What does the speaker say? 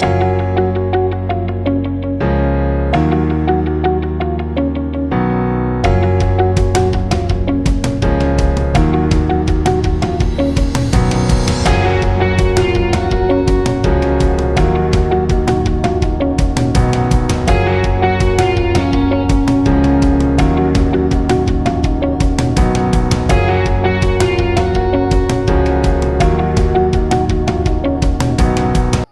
Bye.